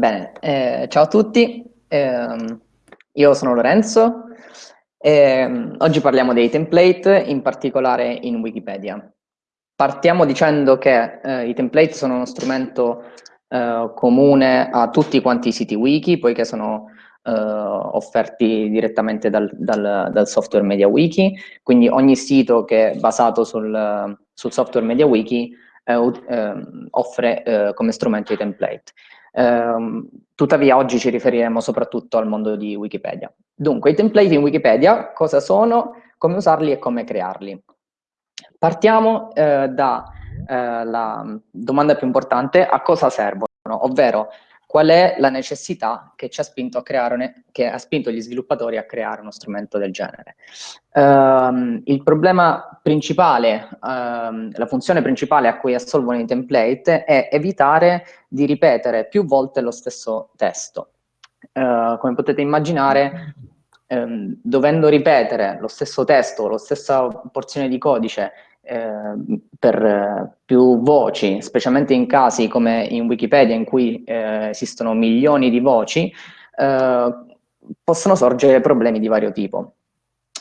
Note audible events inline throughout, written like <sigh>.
Bene, eh, ciao a tutti, eh, io sono Lorenzo e oggi parliamo dei template, in particolare in Wikipedia. Partiamo dicendo che eh, i template sono uno strumento eh, comune a tutti quanti i siti wiki, poiché sono eh, offerti direttamente dal, dal, dal, software MediaWiki, quindi ogni sito che è basato sul, sul software MediaWiki eh, ehm, offre eh, come strumento i template. Eh, tuttavia oggi ci riferiremo soprattutto al mondo di Wikipedia. Dunque, i template in Wikipedia cosa sono, come usarli e come crearli. Partiamo eh, dalla eh, domanda più importante, a cosa servono, ovvero qual è la necessità che ci ha spinto, a creare, che ha spinto gli sviluppatori a creare uno strumento del genere. Um, il problema principale, um, la funzione principale a cui assolvono i template è evitare di ripetere più volte lo stesso testo. Uh, come potete immaginare, um, dovendo ripetere lo stesso testo, la stessa porzione di codice eh, per eh, più voci, specialmente in casi come in Wikipedia in cui eh, esistono milioni di voci, eh, possono sorgere problemi di vario tipo.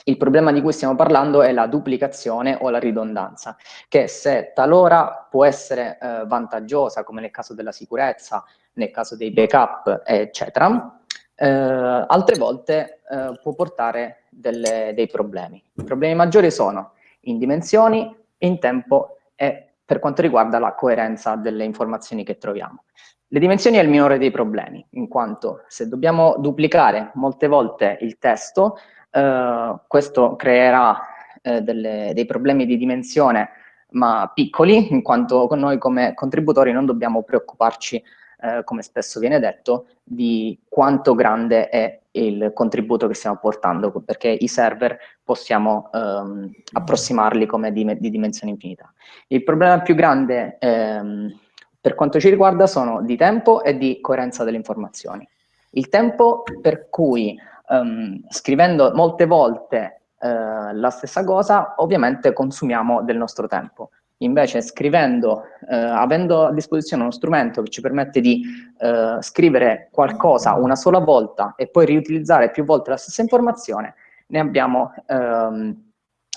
Il problema di cui stiamo parlando è la duplicazione o la ridondanza, che se talora può essere eh, vantaggiosa, come nel caso della sicurezza, nel caso dei backup, eccetera, eh, altre volte eh, può portare delle, dei problemi. I problemi maggiori sono in dimensioni, in tempo e per quanto riguarda la coerenza delle informazioni che troviamo. Le dimensioni è il minore dei problemi, in quanto se dobbiamo duplicare molte volte il testo, eh, questo creerà eh, delle, dei problemi di dimensione ma piccoli, in quanto noi come contributori non dobbiamo preoccuparci eh, come spesso viene detto, di quanto grande è il contributo che stiamo portando, perché i server possiamo ehm, approssimarli come di, di, dimensione infinita. Il problema più grande ehm, per quanto ci riguarda sono di tempo e di coerenza delle informazioni. Il tempo per cui ehm, scrivendo molte volte eh, la stessa cosa, ovviamente consumiamo del nostro tempo. Invece scrivendo, eh, avendo a disposizione uno strumento che ci permette di eh, scrivere qualcosa una sola volta e poi riutilizzare più volte la stessa informazione, ne abbiamo ehm,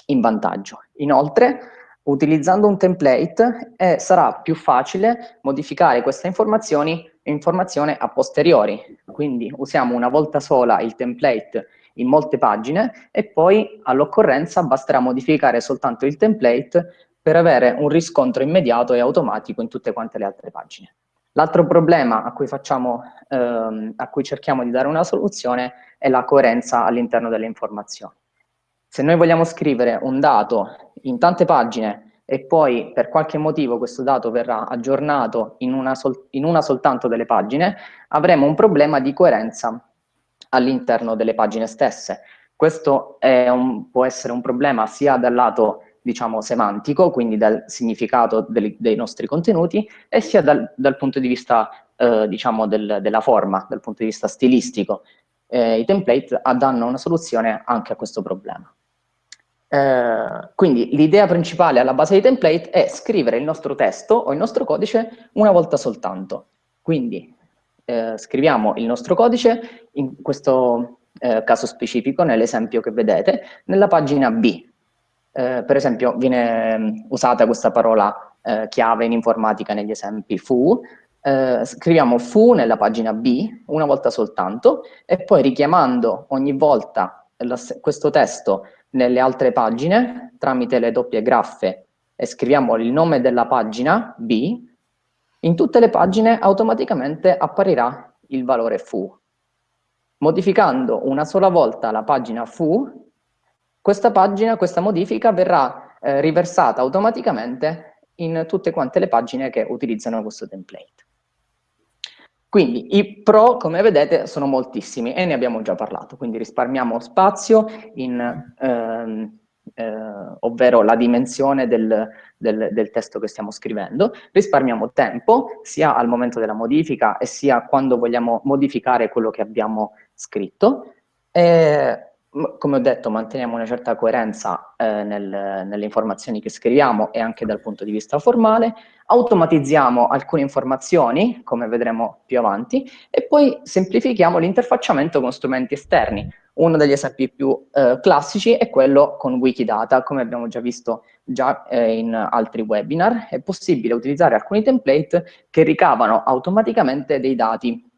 in vantaggio. Inoltre, utilizzando un template eh, sarà più facile modificare queste informazioni informazione a posteriori. Quindi usiamo una volta sola il template in molte pagine e poi all'occorrenza basterà modificare soltanto il template per avere un riscontro immediato e automatico in tutte quante le altre pagine. L'altro problema a cui, facciamo, ehm, a cui cerchiamo di dare una soluzione è la coerenza all'interno delle informazioni. Se noi vogliamo scrivere un dato in tante pagine e poi per qualche motivo questo dato verrà aggiornato in una, sol in una soltanto delle pagine, avremo un problema di coerenza all'interno delle pagine stesse. Questo un, può essere un problema sia dal lato diciamo, semantico, quindi dal significato dei, dei nostri contenuti, e sia dal, dal punto di vista, eh, diciamo, del, della forma, dal punto di vista stilistico. Eh, I template danno una soluzione anche a questo problema. Eh, quindi l'idea principale alla base dei template è scrivere il nostro testo o il nostro codice una volta soltanto. Quindi eh, scriviamo il nostro codice, in questo eh, caso specifico, nell'esempio che vedete, nella pagina B, eh, per esempio viene mm, usata questa parola eh, chiave in informatica negli esempi fu, eh, scriviamo fu nella pagina B una volta soltanto e poi richiamando ogni volta la, questo testo nelle altre pagine tramite le doppie graffe e scriviamo il nome della pagina B, in tutte le pagine automaticamente apparirà il valore fu. Modificando una sola volta la pagina fu, questa pagina, questa modifica verrà eh, riversata automaticamente in tutte quante le pagine che utilizzano questo template. Quindi i pro, come vedete, sono moltissimi e ne abbiamo già parlato, quindi risparmiamo spazio, in, ehm, eh, ovvero la dimensione del, del, del, testo che stiamo scrivendo, risparmiamo tempo sia al momento della modifica e sia quando vogliamo modificare quello che abbiamo scritto, e come ho detto, manteniamo una certa coerenza eh, nel, nelle informazioni che scriviamo e anche dal punto di vista formale, automatizziamo alcune informazioni, come vedremo più avanti, e poi semplifichiamo l'interfacciamento con strumenti esterni. Uno degli esempi più eh, classici è quello con Wikidata, come abbiamo già visto già eh, in altri webinar. È possibile utilizzare alcuni template che ricavano automaticamente dei dati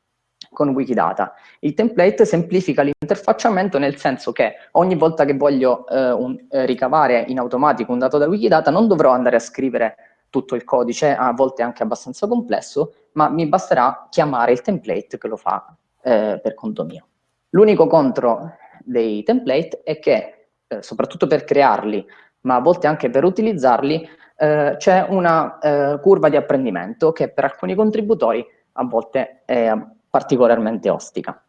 con Wikidata. Il template semplifica l'interfacciamento nel senso che ogni volta che voglio eh, un, eh, ricavare in automatico un dato da Wikidata non dovrò andare a scrivere tutto il codice, a volte anche abbastanza complesso, ma mi basterà chiamare il template che lo fa eh, per conto mio. L'unico contro dei template è che, eh, soprattutto per crearli, ma a volte anche per utilizzarli, eh, c'è una curva di apprendimento che per alcuni contributori a volte è particolarmente ostica.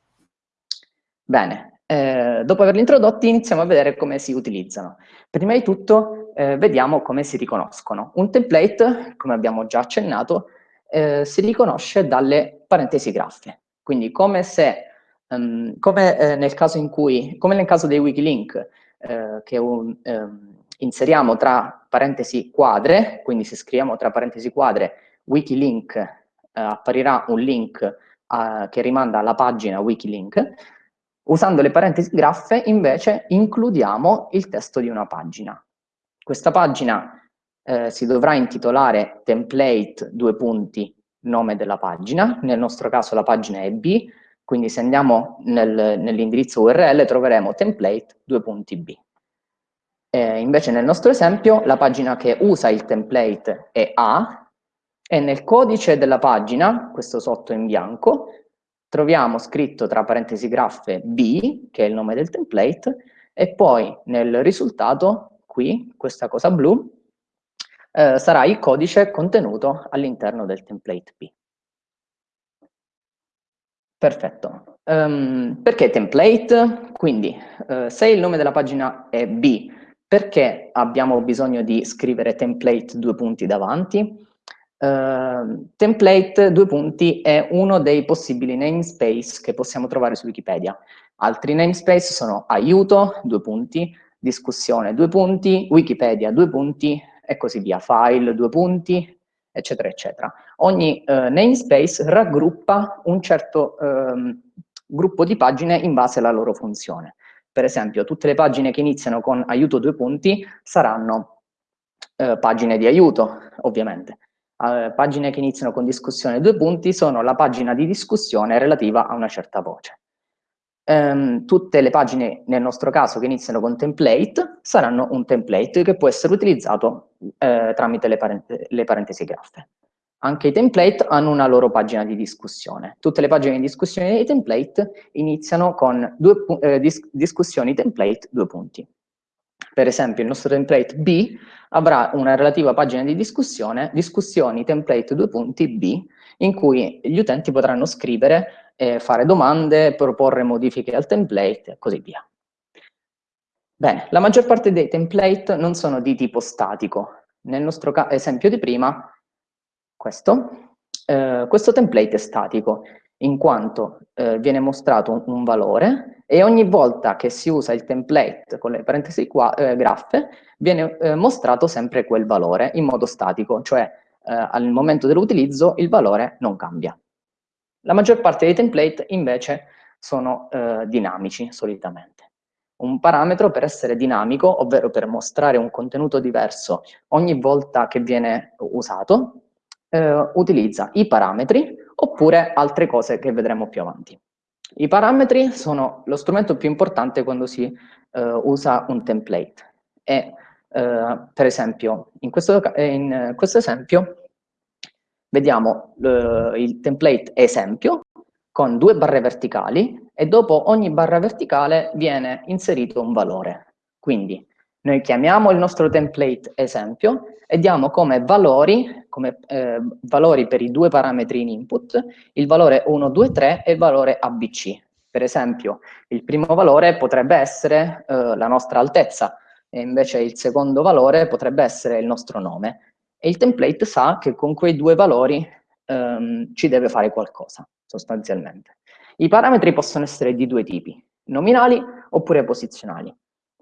Bene, eh, dopo averli introdotti iniziamo a vedere come si utilizzano. Prima di tutto eh, vediamo come si riconoscono. Un template, come abbiamo già accennato, eh, si riconosce dalle parentesi graffe. Quindi come se, um, come, eh, nel caso in cui, come nel caso dei Wikilink, eh, che un, um, inseriamo tra parentesi quadre, quindi se scriviamo tra parentesi quadre Wikilink, eh, apparirà un link uh, che rimanda alla pagina Wikilink, usando le parentesi graffe invece includiamo il testo di una pagina. Questa pagina eh, si dovrà intitolare template due punti nome della pagina, nel nostro caso la pagina è B, quindi se andiamo nel, nell'indirizzo URL troveremo template due punti B. Eh, invece nel nostro esempio la pagina che usa il template è A, e nel codice della pagina, questo sotto in bianco, troviamo scritto tra parentesi graffe B, che è il nome del template, e poi nel risultato, qui, questa cosa blu, eh, sarà il codice contenuto all'interno del template B. Perfetto. Um, perché template? Quindi, uh, se il nome della pagina è B, perché abbiamo bisogno di scrivere template due punti davanti? Uh, template, due punti, è uno dei possibili namespace che possiamo trovare su Wikipedia. Altri namespace sono aiuto, due punti, discussione, due punti, Wikipedia, due punti, e così via, file, due punti, eccetera, eccetera. Ogni uh, namespace raggruppa un certo um, gruppo di pagine in base alla loro funzione. Per esempio, tutte le pagine che iniziano con aiuto due punti saranno uh, pagine di aiuto, ovviamente eh, pagine che iniziano con discussione due punti sono la pagina di discussione relativa a una certa voce. Um, tutte le pagine, nel nostro caso, che iniziano con template, saranno un template che può essere utilizzato eh, tramite le, parent le parentesi graffe. Anche i template hanno una loro pagina di discussione. Tutte le pagine di discussione dei template iniziano con due, eh, dis discussioni template due punti. Per esempio il nostro template B avrà una relativa pagina di discussione, discussioni template due punti B, in cui gli utenti potranno scrivere, eh, fare domande, proporre modifiche al template e così via. Bene, la maggior parte dei template non sono di tipo statico. Nel nostro esempio di prima, questo, eh, questo template è statico, in quanto eh, viene mostrato un, un valore e ogni volta che si usa il template con le parentesi qua, eh, graffe viene eh, mostrato sempre quel valore in modo statico, cioè eh, al momento dell'utilizzo il valore non cambia. La maggior parte dei template invece sono eh, dinamici solitamente. Un parametro per essere dinamico, ovvero per mostrare un contenuto diverso ogni volta che viene usato, eh, utilizza i parametri oppure altre cose che vedremo più avanti. I parametri sono lo strumento più importante quando si uh, usa un template. E, uh, per esempio, in questo, in questo esempio vediamo uh, il template esempio con due barre verticali e dopo ogni barra verticale viene inserito un valore. Quindi noi chiamiamo il nostro template esempio e diamo come valori, come, eh, valori per i due parametri in input, il valore 1, 2, 3 e il valore ABC. Per esempio, il primo valore potrebbe essere eh, la nostra altezza, e invece il secondo valore potrebbe essere il nostro nome. E il template sa che con quei due valori ehm, ci deve fare qualcosa, sostanzialmente. I parametri possono essere di due tipi, nominali oppure posizionali.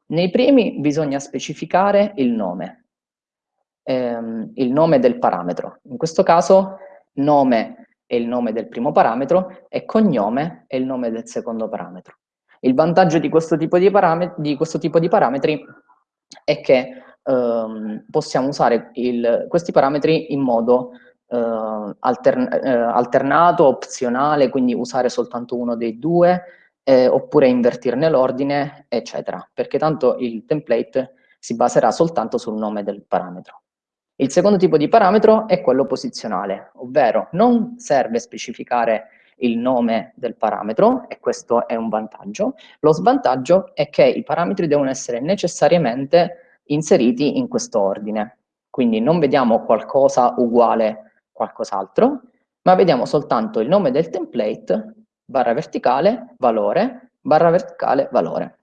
Nei primi bisogna specificare il nome, ehm, il nome del parametro. In questo caso nome è il nome del primo parametro e cognome è il nome del secondo parametro. Il vantaggio di questo tipo di, di, questo tipo di parametri è che ehm, possiamo usare il, questi parametri in modo eh, altern eh, alternato, opzionale, quindi usare soltanto uno dei due, eh, oppure invertirne l'ordine, eccetera, perché tanto il template si baserà soltanto sul nome del parametro. Il secondo tipo di parametro è quello posizionale, ovvero non serve specificare il nome del parametro, e questo è un vantaggio. Lo svantaggio è che i parametri devono essere necessariamente inseriti in questo ordine. Quindi non vediamo qualcosa uguale qualcos'altro, ma vediamo soltanto il nome del template, barra verticale, valore, barra verticale, valore.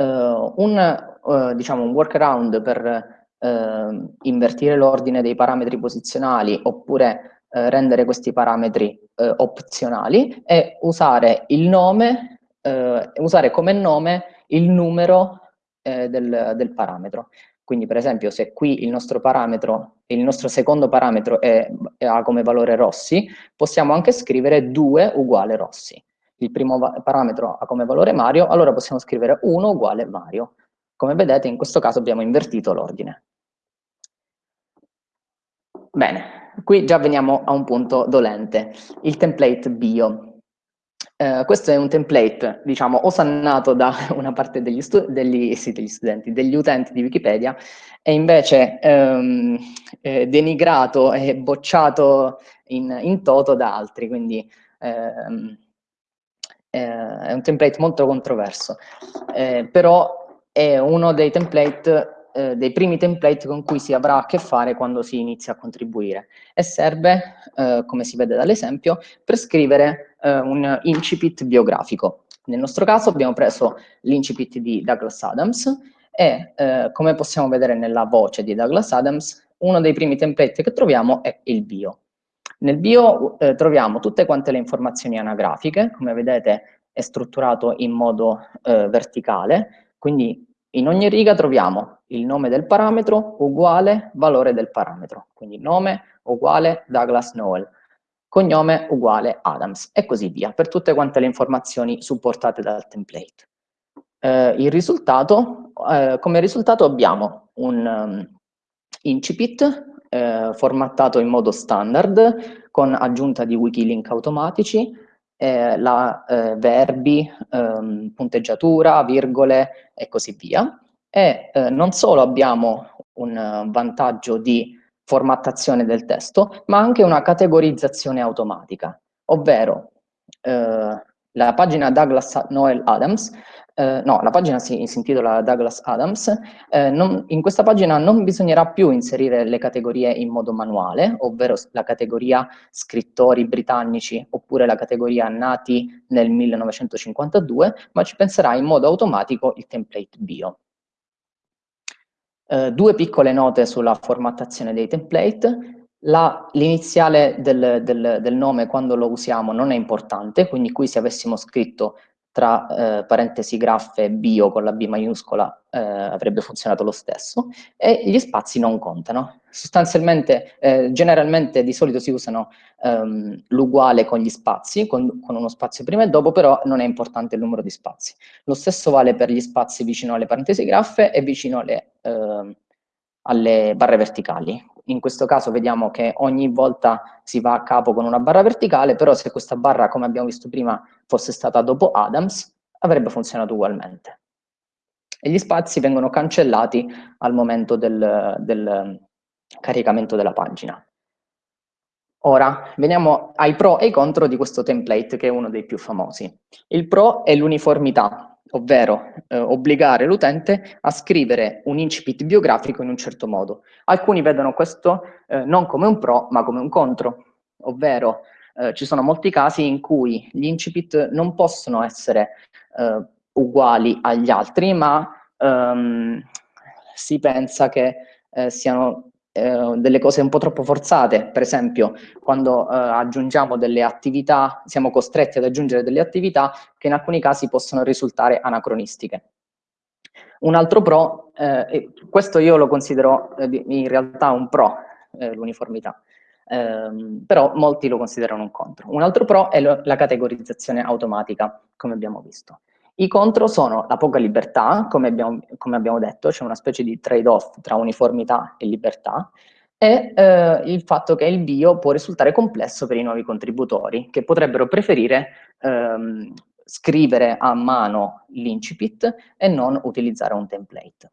Uh, un, uh, diciamo, un workaround per uh, invertire l'ordine dei parametri posizionali oppure rendere questi parametri opzionali è usare il nome, usare come nome il numero del, del parametro. Quindi per esempio se qui il nostro parametro, il nostro secondo parametro è, è, ha come valore Rossi, possiamo anche scrivere 2 uguale Rossi. Il primo parametro ha come valore Mario, allora possiamo scrivere 1 uguale Mario. Come vedete in questo caso abbiamo invertito l'ordine. Bene, qui già veniamo a un punto dolente, il template bio. Eh, questo è un template, diciamo, osannato da <laughs> una parte degli, degli, sì, degli studenti, degli utenti di Wikipedia, e invece ehm, eh, denigrato e bocciato in, in, toto da altri, quindi ehm, eh, è un template molto controverso, eh, però è uno dei template eh, dei primi template con cui si avrà a che fare quando si inizia a contribuire. E serve, eh, come si vede dall'esempio, per scrivere eh, un incipit biografico. Nel nostro caso abbiamo preso l'incipit di Douglas Adams e, eh, come possiamo vedere nella voce di Douglas Adams, uno dei primi template che troviamo è il bio. Nel bio eh, troviamo tutte quante le informazioni anagrafiche, come vedete è strutturato in modo eh, verticale, quindi in ogni riga troviamo il nome del parametro uguale valore del parametro, quindi nome uguale Douglas Noel, cognome uguale Adams e così via, per tutte quante le informazioni supportate dal template. Eh, risultato, eh, come risultato abbiamo un um, incipit eh, formattato in modo standard con aggiunta di wikilink automatici, eh, la, eh, verbi, ehm, punteggiatura, virgole e così via. E eh, non solo abbiamo un vantaggio di formattazione del testo, ma anche una categorizzazione automatica, ovvero eh, la pagina Douglas Noel Adams eh, no, la pagina si, si intitola Douglas Adams, eh, non, in questa pagina non bisognerà più inserire le categorie in modo manuale, ovvero la categoria scrittori britannici oppure la categoria nati nel 1952, ma ci penserà in modo automatico il template bio. Eh, due piccole note sulla formattazione dei template. L'iniziale del, del, del, nome quando lo usiamo non è importante, quindi qui se avessimo scritto tra eh, parentesi graffe bio con la B maiuscola eh, avrebbe funzionato lo stesso e gli spazi non contano. Sostanzialmente, eh, generalmente di solito si usano ehm, l'uguale con gli spazi, con, con, uno spazio prima e dopo, però non è importante il numero di spazi. Lo stesso vale per gli spazi vicino alle parentesi graffe e vicino alle, ehm, alle barre verticali. In questo caso vediamo che ogni volta si va a capo con una barra verticale, però se questa barra, come abbiamo visto prima, fosse stata dopo Adams, avrebbe funzionato ugualmente. E gli spazi vengono cancellati al momento del, del caricamento della pagina. Ora, veniamo ai pro e ai contro di questo template, che è uno dei più famosi. Il pro è l'uniformità, ovvero eh, obbligare l'utente a scrivere un incipit biografico in un certo modo. Alcuni vedono questo eh, non come un pro, ma come un contro, ovvero eh, ci sono molti casi in cui gli incipit non possono essere eh, uguali agli altri, ma ehm, si pensa che eh, siano eh, delle cose un po' troppo forzate, per esempio quando eh, aggiungiamo delle attività, siamo costretti ad aggiungere delle attività che in alcuni casi possono risultare anacronistiche. Un altro pro, eh, questo io lo considero eh, in realtà un pro, eh, l'uniformità, ehm, però molti lo considerano un contro. Un altro pro è la categorizzazione automatica, come abbiamo visto. I contro sono la poca libertà, come abbiamo, come abbiamo detto, c'è una specie di trade-off tra uniformità e libertà, e eh, il fatto che il bio può risultare complesso per i nuovi contributori, che potrebbero preferire ehm, scrivere a mano l'incipit e non utilizzare un template.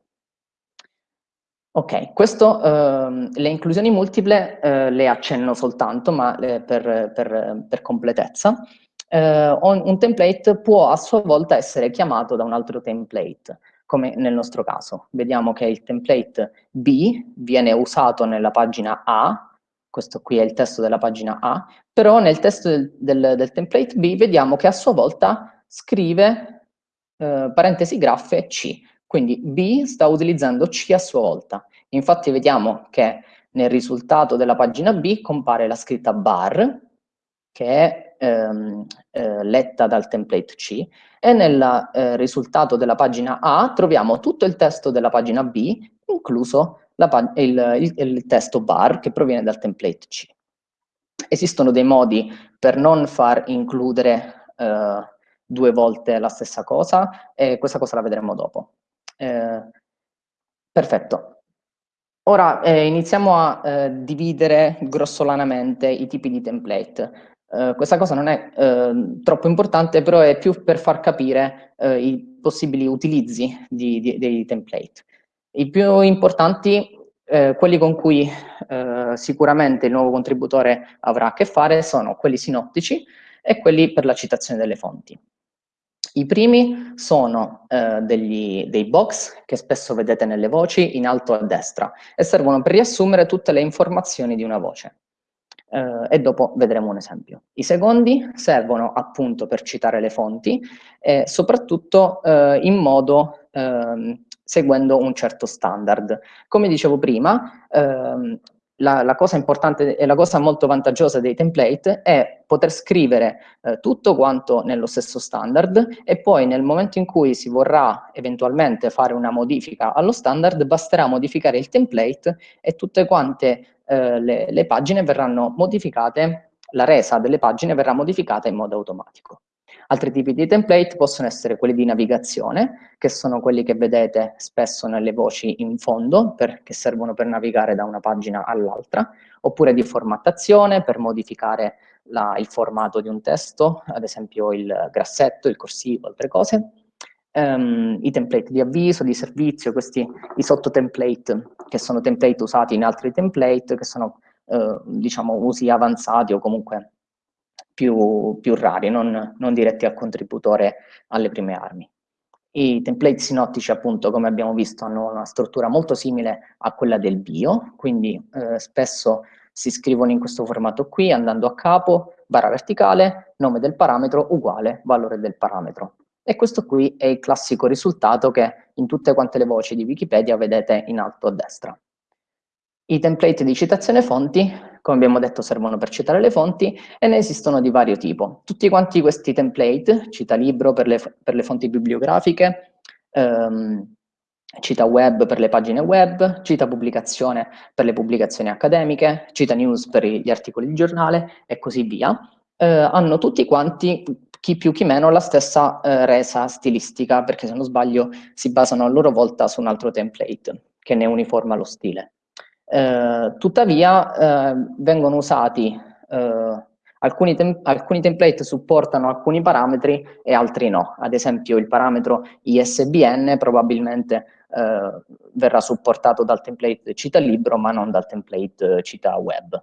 Ok, questo, ehm, le inclusioni multiple eh, le accenno soltanto, ma eh, per, per, per, completezza. Eh, un template può a sua volta essere chiamato da un altro template, come nel nostro caso. Vediamo che il template B viene usato nella pagina A, questo qui è il testo della pagina A, però nel testo del, del, del template B vediamo che a sua volta scrive eh, parentesi graffe C, quindi B sta utilizzando C a sua volta. Infatti vediamo che nel risultato della pagina B compare la scritta bar, che è ehm, eh, letta dal template C, e nel eh, risultato della pagina A troviamo tutto il testo della pagina B, incluso il, il, il testo bar che proviene dal template C. Esistono dei modi per non far includere eh, due volte la stessa cosa e questa cosa la vedremo dopo. Eh, perfetto. Ora eh, iniziamo a eh, dividere grossolanamente i tipi di template. Eh, questa cosa non è ehm, troppo importante, però è più per far capire eh, i possibili utilizzi di, di, dei template. I più importanti, eh, quelli con cui sicuramente il nuovo contributore avrà a che fare, sono quelli sinottici e quelli per la citazione delle fonti. I primi sono degli, dei box che spesso vedete nelle voci in alto a destra e servono per riassumere tutte le informazioni di una voce. Eh, e dopo vedremo un esempio. I secondi servono appunto per citare le fonti e soprattutto eh, in modo ehm, seguendo un certo standard. Come dicevo prima, ehm, la, la, cosa importante e la cosa molto vantaggiosa dei template è poter scrivere eh, tutto quanto nello stesso standard e poi nel momento in cui si vorrà eventualmente fare una modifica allo standard basterà modificare il template e tutte quante eh, le, le pagine verranno modificate, la resa delle pagine verrà modificata in modo automatico. Altri tipi di template possono essere quelli di navigazione, che sono quelli che vedete spesso nelle voci in fondo, per, che servono per navigare da una pagina all'altra, oppure di formattazione, per modificare la, il formato di un testo, ad esempio il grassetto, il corsivo, altre cose. Um, I template di avviso, di servizio, questi i sottotemplate, che sono template usati in altri template, che sono uh, diciamo usi avanzati o comunque più, più rari, non, non, diretti al contributore alle prime armi. I template sinottici, appunto, come abbiamo visto, hanno una struttura molto simile a quella del bio, quindi eh, spesso si scrivono in questo formato qui, andando a capo, barra verticale, nome del parametro uguale valore del parametro. E questo qui è il classico risultato che in tutte quante le voci di Wikipedia vedete in alto a destra. I template di citazione fonti, come abbiamo detto, servono per citare le fonti e ne esistono di vario tipo. Tutti quanti questi template, cita libro per le, per le fonti bibliografiche, ehm, cita web per le pagine web, cita pubblicazione per le pubblicazioni accademiche, cita news per gli articoli di giornale e così via, eh, hanno tutti quanti, chi più chi meno, la stessa eh, resa stilistica, perché se non sbaglio si basano a loro volta su un altro template che ne uniforma lo stile. Eh, tuttavia eh, vengono usati, eh, alcuni, tem alcuni, template supportano alcuni parametri e altri no, ad esempio il parametro ISBN probabilmente eh, verrà supportato dal template cita libro ma non dal template cita web.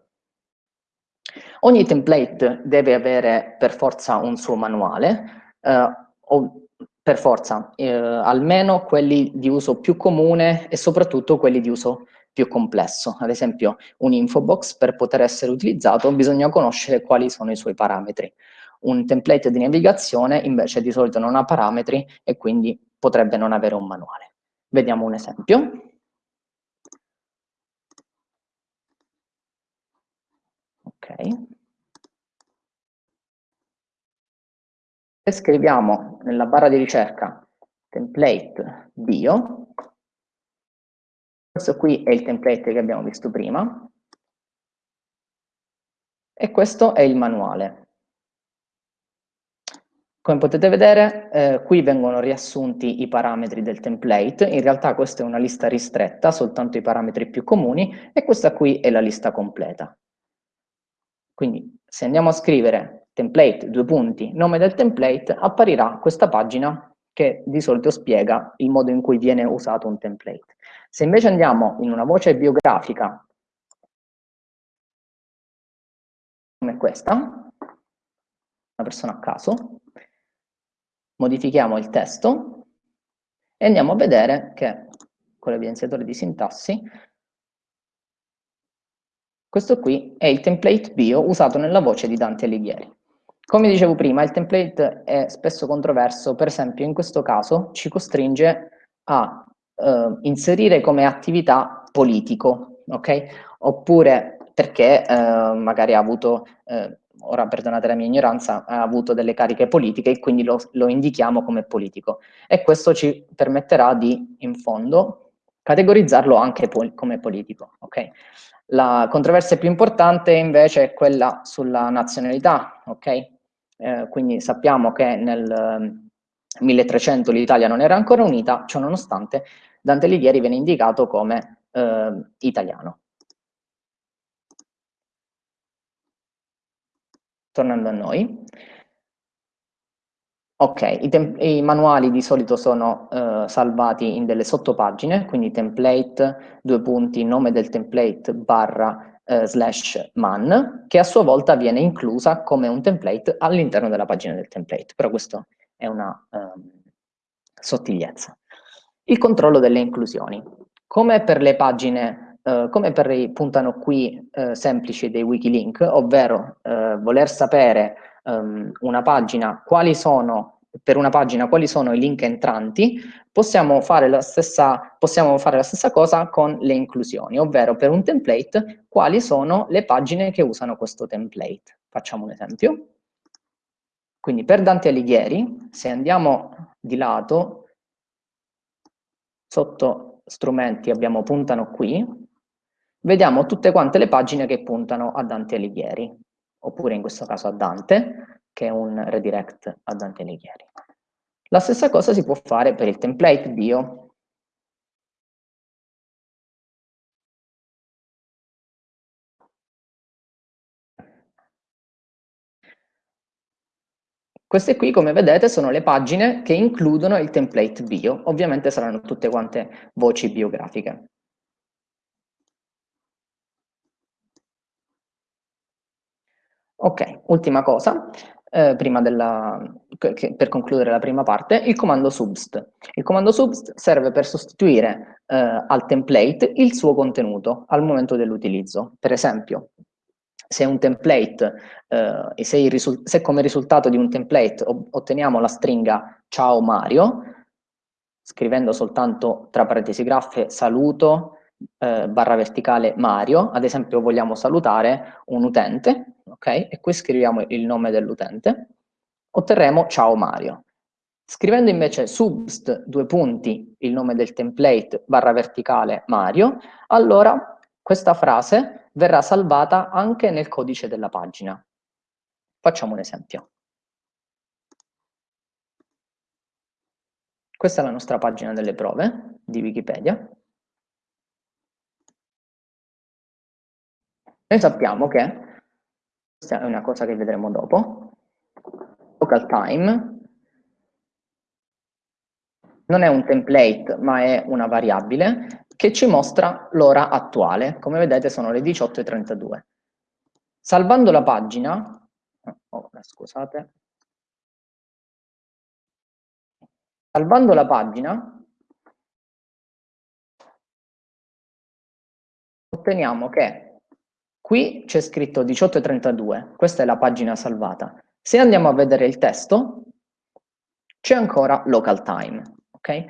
Ogni template deve avere per forza un suo manuale, eh, o per forza, eh, almeno quelli di uso più comune e soprattutto quelli di uso più complesso. Ad esempio un infobox per poter essere utilizzato bisogna conoscere quali sono i suoi parametri. Un template di navigazione invece di solito non ha parametri e quindi potrebbe non avere un manuale. Vediamo un esempio. Ok. E scriviamo nella barra di ricerca template bio. Questo qui è il template che abbiamo visto prima. E questo è il manuale. Come potete vedere, eh, qui vengono riassunti i parametri del template, in realtà questa è una lista ristretta, soltanto i parametri più comuni, e questa qui è la lista completa. Quindi se andiamo a scrivere template, due punti, nome del template, apparirà questa pagina che di solito spiega il modo in cui viene usato un template. Se invece andiamo in una voce biografica, come questa, una persona a caso, modifichiamo il testo e andiamo a vedere che con l'evidenziatore di sintassi questo qui è il template bio usato nella voce di Dante Alighieri. Come dicevo prima, il template è spesso controverso, per esempio in questo caso ci costringe a eh, inserire come attività politico, ok? Oppure perché eh, magari ha avuto eh, ora perdonate la mia ignoranza, ha avuto delle cariche politiche e quindi lo, lo indichiamo come politico. E questo ci permetterà di, in fondo, categorizzarlo anche po come politico. Okay? La controversia più importante invece è quella sulla nazionalità, okay? eh, quindi sappiamo che nel 1300 l'Italia non era ancora unita, ciò nonostante Dante Alighieri viene indicato come eh, italiano. tornando a noi. Ok, i, i, manuali di solito sono eh, salvati in delle sottopagine, quindi template, due punti, nome del template, barra, eh, slash man, che a sua volta viene inclusa come un template all'interno della pagina del template, però questo è una eh, sottigliezza. Il controllo delle inclusioni. Come per le pagine Uh, come per i puntano qui uh, semplici dei wikilink, ovvero uh, voler sapere um, una pagina, quali sono, per una pagina quali sono i link entranti, possiamo fare, la stessa, possiamo fare la stessa cosa con le inclusioni, ovvero per un template quali sono le pagine che usano questo template. Facciamo un esempio. Quindi per Dante Alighieri, se andiamo di lato, sotto strumenti abbiamo puntano qui, vediamo tutte quante le pagine che puntano a Dante Alighieri, oppure in questo caso a Dante, che è un redirect a Dante Alighieri. La stessa cosa si può fare per il template bio. Queste qui, come vedete, sono le pagine che includono il template bio. Ovviamente saranno tutte quante voci biografiche. Ok, ultima cosa, eh, prima della, che, per concludere la prima parte, il comando subst. Il comando subst serve per sostituire eh, al template il suo contenuto al momento dell'utilizzo. Per esempio, se un template, eh, se, se, come risultato di un template otteniamo la stringa ciao Mario, scrivendo soltanto tra parentesi graffe saluto eh, barra verticale Mario, ad esempio vogliamo salutare un utente, ok? E qui scriviamo il nome dell'utente, otterremo ciao Mario. Scrivendo invece subst due punti il nome del template barra verticale Mario, allora questa frase verrà salvata anche nel codice della pagina. Facciamo un esempio. Questa è la nostra pagina delle prove di Wikipedia. Noi sappiamo che, questa è una cosa che vedremo dopo, local time. Non è un template ma è una variabile che ci mostra l'ora attuale, come vedete sono le 18.32. Salvando la pagina, oh, scusate, salvando la pagina otteniamo che Qui c'è scritto 18.32, questa è la pagina salvata. Se andiamo a vedere il testo, c'è ancora local time, ok?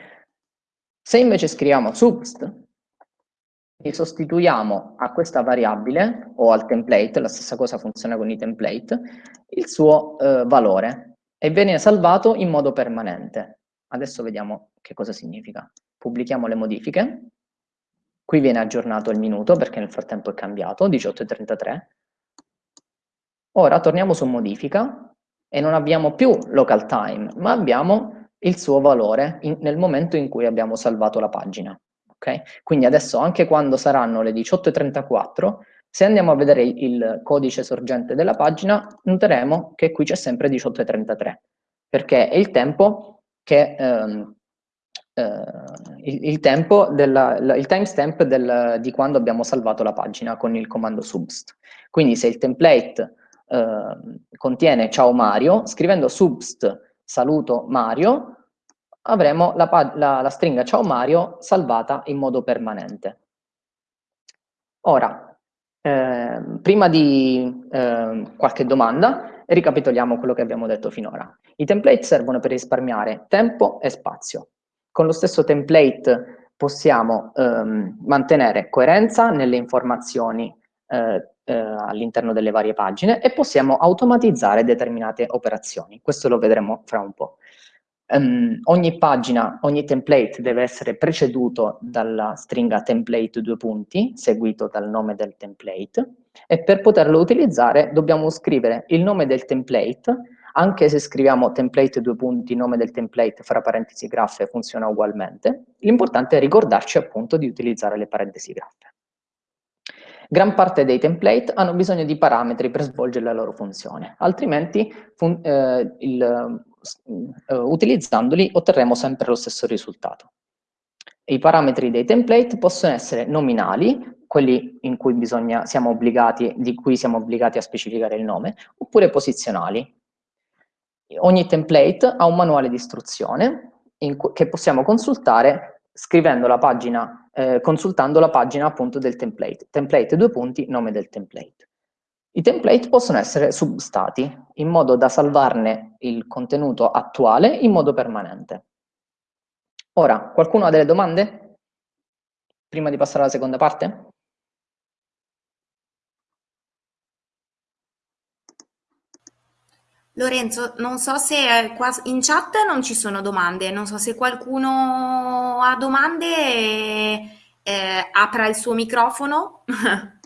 Se invece scriviamo subst, sostituiamo a questa variabile o al template, la stessa cosa funziona con i template, il suo eh, valore e viene salvato in modo permanente. Adesso vediamo che cosa significa. Pubblichiamo le modifiche, qui viene aggiornato il minuto perché nel frattempo è cambiato, 18.33. Ora torniamo su modifica e non abbiamo più local time, ma abbiamo il suo valore in, nel momento in cui abbiamo salvato la pagina. Okay? Quindi adesso anche quando saranno le 18.34, se andiamo a vedere il codice sorgente della pagina, noteremo che qui c'è sempre 18.33, perché è il tempo che... Ehm, eh, il, il, tempo della, la, il timestamp del, di quando abbiamo salvato la pagina con il comando subst. Quindi se il template eh, contiene ciao Mario, scrivendo subst saluto Mario, avremo la, la, la stringa ciao Mario salvata in modo permanente. Ora, eh, prima di eh, qualche domanda, ricapitoliamo quello che abbiamo detto finora. I template servono per risparmiare tempo e spazio. Con lo stesso template possiamo ehm, mantenere coerenza nelle informazioni eh, eh, all'interno delle varie pagine e possiamo automatizzare determinate operazioni. Questo lo vedremo fra un po'. Um, ogni pagina, ogni template deve essere preceduto dalla stringa template due punti, seguito dal nome del template, e per poterlo utilizzare dobbiamo scrivere il nome del template, anche se scriviamo template due punti, nome del template, fra parentesi graffe, funziona ugualmente. L'importante è ricordarci appunto di utilizzare le parentesi graffe. Gran parte dei template hanno bisogno di parametri per svolgere la loro funzione, altrimenti fun eh, il, uh, utilizzandoli otterremo sempre lo stesso risultato. I parametri dei template possono essere nominali, quelli in cui bisogna, siamo obbligati, di cui siamo obbligati a specificare il nome, oppure posizionali. Ogni template ha un manuale di istruzione che possiamo consultare scrivendo la pagina, eh, consultando la pagina appunto del template. Template due punti, nome del template. I template possono essere substati, in modo da salvarne il contenuto attuale in modo permanente. Ora, qualcuno ha delle domande? Prima di passare alla seconda parte? Lorenzo, non so se eh, qua in chat non ci sono domande, non so se qualcuno ha domande, eh, apra il suo microfono. <laughs>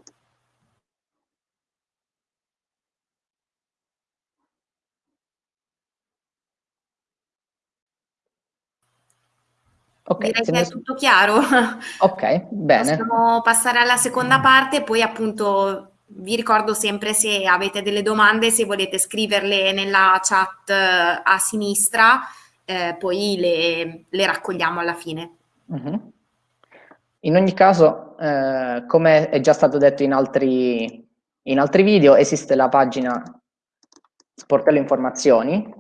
Okay, Direi che ne... è tutto chiaro. Ok, <laughs> bene. Possiamo passare alla seconda parte, poi appunto vi ricordo sempre se avete delle domande, se volete scriverle nella chat eh, a sinistra, eh, poi le, le, raccogliamo alla fine. Mm-hmm. -huh. In ogni caso, eh, come è già stato detto in altri, in altri video, esiste la pagina Sportello Informazioni,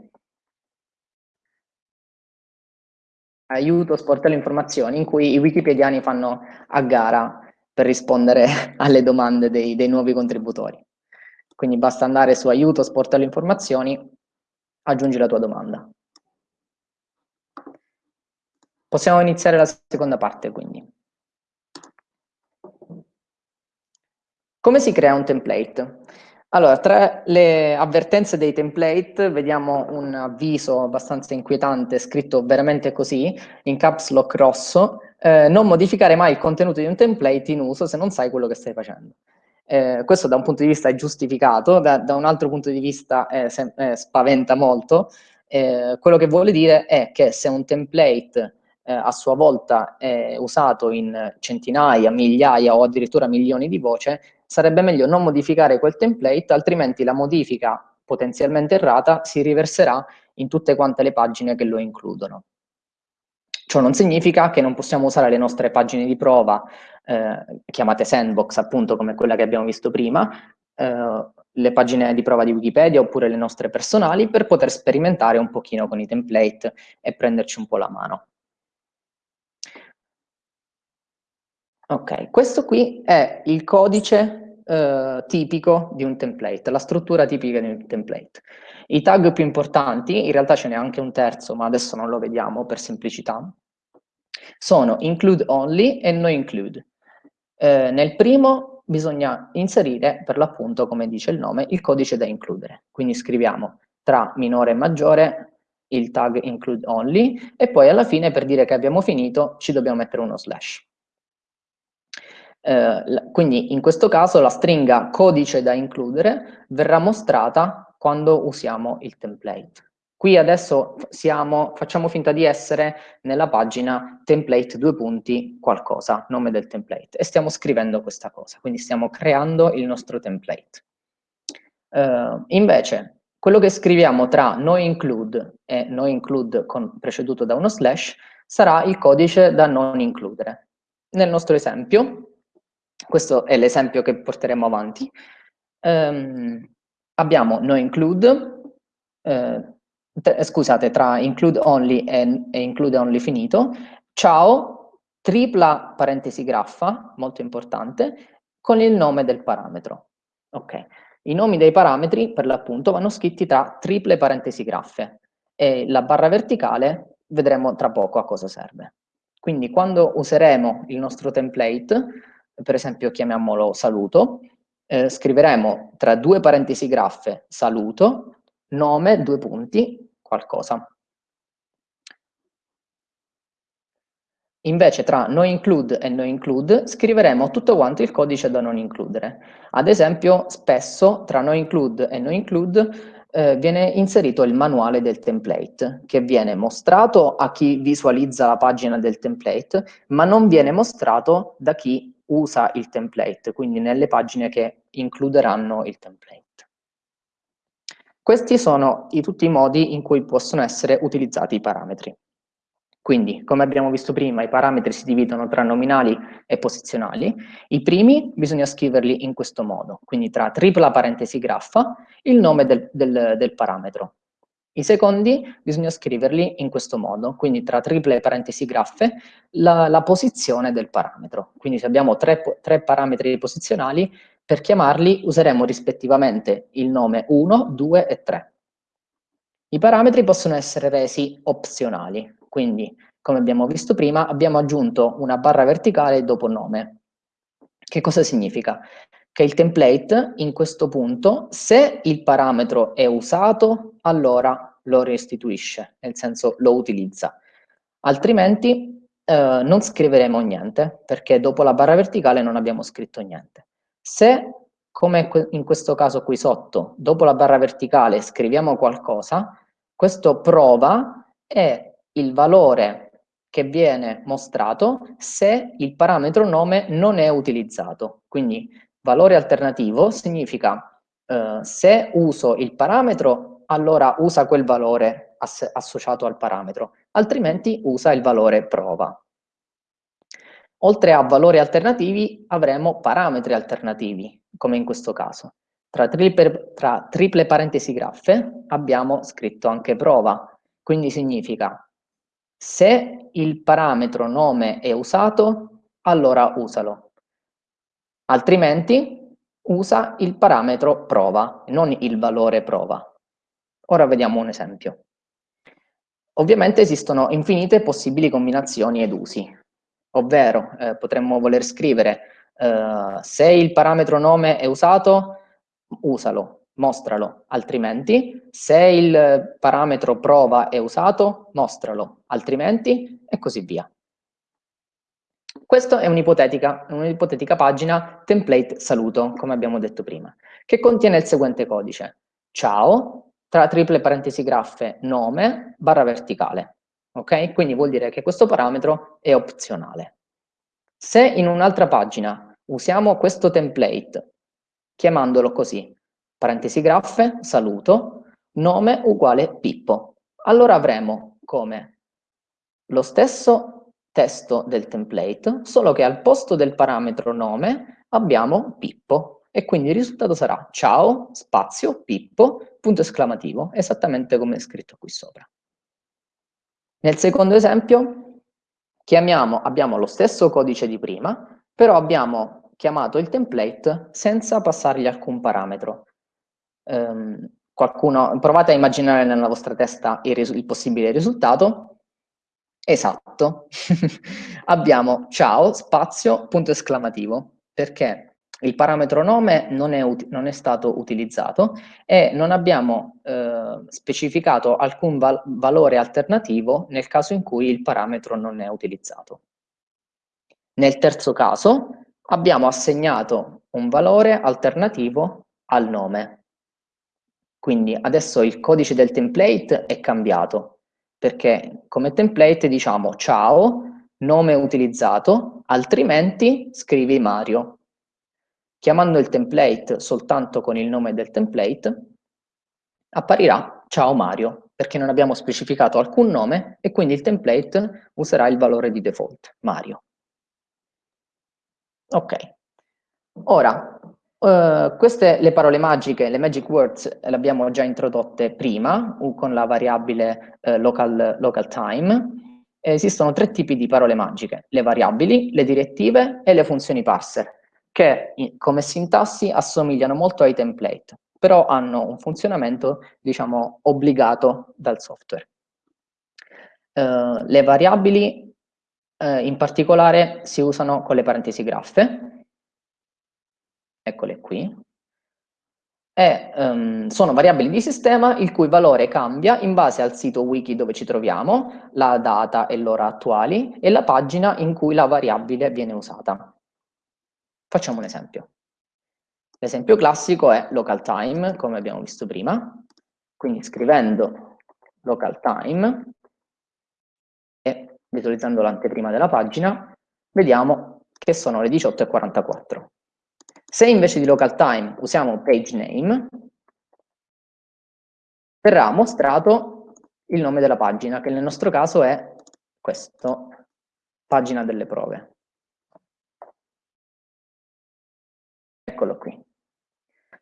aiuto sportello informazioni in cui i wikipediani fanno a gara per rispondere <laughs> alle domande dei, dei nuovi contributori. Quindi basta andare su aiuto sportello informazioni, aggiungi la tua domanda. Possiamo iniziare la seconda parte quindi. Come si crea un template? Allora, tra le avvertenze dei template vediamo un avviso abbastanza inquietante scritto veramente così, in caps lock rosso, eh, non modificare mai il contenuto di un template in uso se non sai quello che stai facendo. Eh, questo da un punto di vista è giustificato, da, da un altro punto di vista eh, se, spaventa molto. Eh, quello che vuole dire è che se un template eh, a sua volta è usato in centinaia, migliaia o addirittura milioni di voci, sarebbe meglio non modificare quel template, altrimenti la modifica potenzialmente errata si riverserà in tutte quante le pagine che lo includono. Ciò non significa che non possiamo usare le nostre pagine di prova, eh, chiamate sandbox appunto come quella che abbiamo visto prima, eh, le pagine di prova di Wikipedia oppure le nostre personali per poter sperimentare un pochino con i template e prenderci un po' la mano. Ok, questo qui è il codice eh, tipico di un template, la struttura tipica di un template. I tag più importanti, in realtà ce n'è anche un terzo, ma adesso non lo vediamo per semplicità, sono include only e no include. Eh, nel primo bisogna inserire, per l'appunto, come dice il nome, il codice da includere. Quindi scriviamo tra minore e maggiore il tag include only e poi alla fine per dire che abbiamo finito ci dobbiamo mettere uno slash. Eh, quindi in questo caso la stringa codice da includere verrà mostrata quando usiamo il template. Qui adesso siamo, facciamo finta di essere nella pagina template due punti qualcosa, nome del template, e stiamo scrivendo questa cosa, quindi stiamo creando il nostro template. Uh, invece, quello che scriviamo tra no include e no include preceduto da uno slash sarà il codice da non includere. Nel nostro esempio, questo è l'esempio che porteremo avanti, um, abbiamo no include, eh, scusate, tra include only e, e include only finito, ciao, tripla parentesi graffa, molto importante, con il nome del parametro. Ok, i nomi dei parametri, per l'appunto, vanno scritti tra triple parentesi graffe e la barra verticale vedremo tra poco a cosa serve. Quindi quando useremo il nostro template, per esempio chiamiamolo saluto, eh, scriveremo tra due parentesi graffe saluto, nome, due punti, qualcosa. Invece tra no include e no include scriveremo tutto quanto il codice da non includere. Ad esempio, spesso tra no include e no include eh, viene inserito il manuale del template, che viene mostrato a chi visualizza la pagina del template, ma non viene mostrato da chi usa il template, quindi nelle pagine che includeranno il template. Questi sono i, tutti i modi in cui possono essere utilizzati i parametri. Quindi, come abbiamo visto prima, i parametri si dividono tra nominali e posizionali. I primi bisogna scriverli in questo modo, quindi tra tripla parentesi graffa, il nome del, del, del parametro. I secondi bisogna scriverli in questo modo, quindi tra triple parentesi graffe, la, la posizione del parametro. Quindi se abbiamo tre, tre parametri posizionali, per chiamarli useremo rispettivamente il nome 1, 2 e 3. I parametri possono essere resi opzionali, quindi come abbiamo visto prima abbiamo aggiunto una barra verticale dopo nome. Che cosa significa? Che il template in questo punto, se il parametro è usato, allora lo restituisce, nel senso lo utilizza. Altrimenti eh, non scriveremo niente, perché dopo la barra verticale non abbiamo scritto niente. Se, come in questo caso qui sotto, dopo la barra verticale scriviamo qualcosa, questo prova è il valore che viene mostrato se il parametro nome non è utilizzato. Quindi valore alternativo significa eh, se uso il parametro, allora usa quel valore ass associato al parametro, altrimenti usa il valore prova. Oltre a valori alternativi avremo parametri alternativi, come in questo caso. Tra triple, tra triple parentesi graffe abbiamo scritto anche prova, quindi significa se il parametro nome è usato, allora usalo. Altrimenti usa il parametro prova, non il valore prova. Ora vediamo un esempio. Ovviamente esistono infinite possibili combinazioni ed usi ovvero eh, potremmo voler scrivere eh, se il parametro nome è usato, usalo, mostralo, altrimenti se il parametro prova è usato, mostralo, altrimenti e così via. Questa è un'ipotetica un pagina template saluto, come abbiamo detto prima, che contiene il seguente codice. Ciao, tra triple parentesi graffe, nome, barra verticale ok? Quindi vuol dire che questo parametro è opzionale. Se in un'altra pagina usiamo questo template, chiamandolo così, parentesi graffe, saluto, nome uguale Pippo, allora avremo come lo stesso testo del template, solo che al posto del parametro nome abbiamo Pippo e quindi il risultato sarà ciao, spazio, Pippo, punto esclamativo, esattamente come è scritto qui sopra. Nel secondo esempio chiamiamo, abbiamo lo stesso codice di prima, però abbiamo chiamato il template senza passargli alcun parametro. Um, qualcuno, provate a immaginare nella vostra testa il, il possibile risultato. Esatto. <laughs> Abbiamo ciao, spazio, punto esclamativo, perché il parametro nome non è, non è stato utilizzato e non abbiamo eh, specificato alcun val valore alternativo nel caso in cui il parametro non è utilizzato. Nel terzo caso abbiamo assegnato un valore alternativo al nome. Quindi adesso il codice del template è cambiato, perché come template diciamo ciao, nome utilizzato, altrimenti scrivi Mario. Chiamando il template soltanto con il nome del template, apparirà ciao Mario, perché non abbiamo specificato alcun nome e quindi il template userà il valore di default, Mario. Ok, ora, uh, queste le parole magiche, le magic words, le abbiamo già introdotte prima con la variabile uh, local, local time. Esistono tre tipi di parole magiche, le variabili, le direttive e le funzioni parser che come sintassi assomigliano molto ai template, però hanno un funzionamento, diciamo, obbligato dal software. Uh, le variabili in particolare si usano con le parentesi graffe, eccole qui, e um, sono variabili di sistema il cui valore cambia in base al sito wiki dove ci troviamo, la data e l'ora attuali e la pagina in cui la variabile viene usata. Facciamo un esempio. L'esempio classico è local time, come abbiamo visto prima. Quindi scrivendo local time e visualizzando l'anteprima della pagina, vediamo che sono le 18.44. Se invece di local time usiamo page name, verrà mostrato il nome della pagina, che nel nostro caso è questo, pagina delle prove. eccolo qui.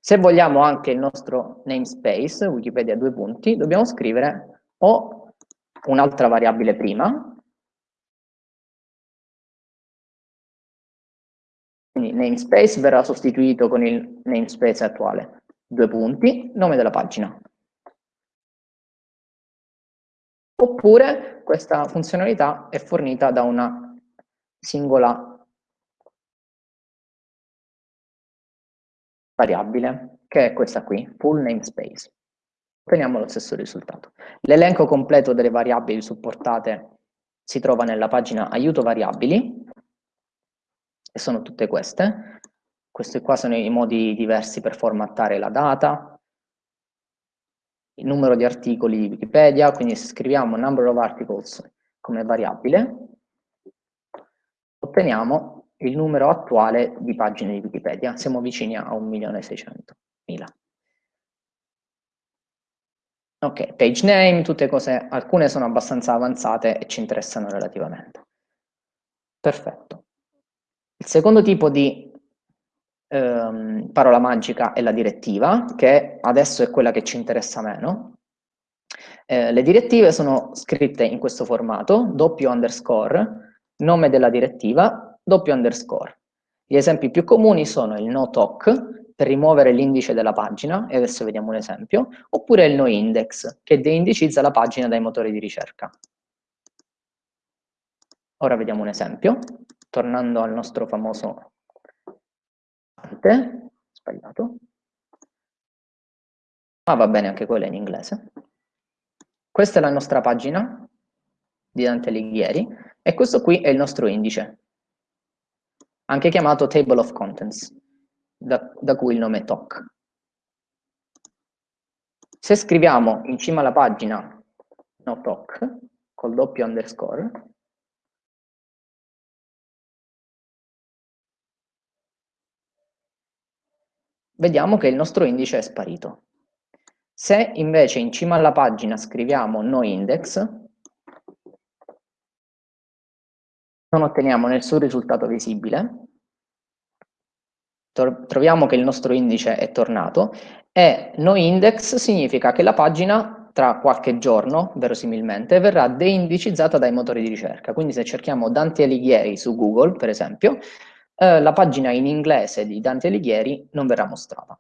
Se vogliamo anche il nostro namespace, Wikipedia due punti, dobbiamo scrivere o un'altra variabile prima, quindi namespace verrà sostituito con il namespace attuale, due punti, nome della pagina. Oppure questa funzionalità è fornita da una singola variabile, che è questa qui, full namespace. Otteniamo lo stesso risultato. L'elenco completo delle variabili supportate si trova nella pagina aiuto variabili, e sono tutte queste. Questi qua sono i modi diversi per formattare la data, il numero di articoli di Wikipedia, quindi scriviamo number of articles come variabile, otteniamo il numero attuale di pagine di Wikipedia, siamo vicini a 1.600.000. Ok, page name, tutte cose, alcune sono abbastanza avanzate e ci interessano relativamente. Perfetto. Il secondo tipo di ehm, parola magica è la direttiva, che adesso è quella che ci interessa meno. Eh, le direttive sono scritte in questo formato, doppio underscore, nome della direttiva, doppio underscore. Gli esempi più comuni sono il no talk, per rimuovere l'indice della pagina, e adesso vediamo un esempio, oppure il no index, che deindicizza la pagina dai motori di ricerca. Ora vediamo un esempio, tornando al nostro famoso sbagliato, ma va bene anche quella in inglese. Questa è la nostra pagina di Dante Alighieri e questo qui è il nostro indice anche chiamato table of contents, da, da cui il nome TOC. Se scriviamo in cima alla pagina no TOC, col doppio underscore, vediamo che il nostro indice è sparito. Se invece in cima alla pagina scriviamo no index, non otteniamo nessun risultato visibile, troviamo che il nostro indice è tornato e noindex significa che la pagina tra qualche giorno, verosimilmente, verrà deindicizzata dai motori di ricerca. Quindi se cerchiamo Dante Alighieri su Google, per esempio, eh, la pagina in inglese di Dante Alighieri non verrà mostrata.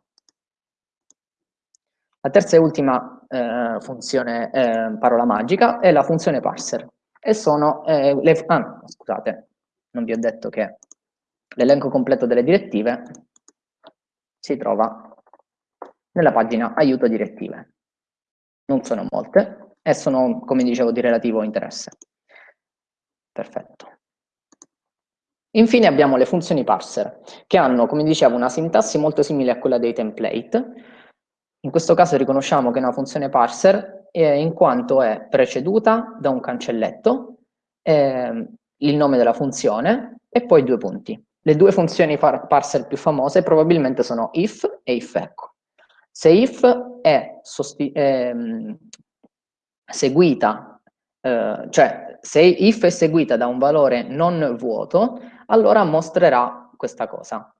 La terza e ultima eh, funzione, eh, parola magica, è la funzione parser. e sono eh, le... Ah, scusate, non vi ho detto che l'elenco completo delle direttive si trova nella pagina aiuto direttive. Non sono molte e sono, come dicevo, di relativo interesse. Perfetto. Infine abbiamo le funzioni parser, che hanno, come dicevo, una sintassi molto simile a quella dei template. In questo caso riconosciamo che è una funzione parser eh, in quanto è preceduta da un cancelletto, eh, il nome della funzione e poi due punti. Le due funzioni parser più famose probabilmente sono if e ifEcho. Se if è eh, seguita, eh, cioè se if è seguita da un valore non vuoto, allora mostrerà questa cosa.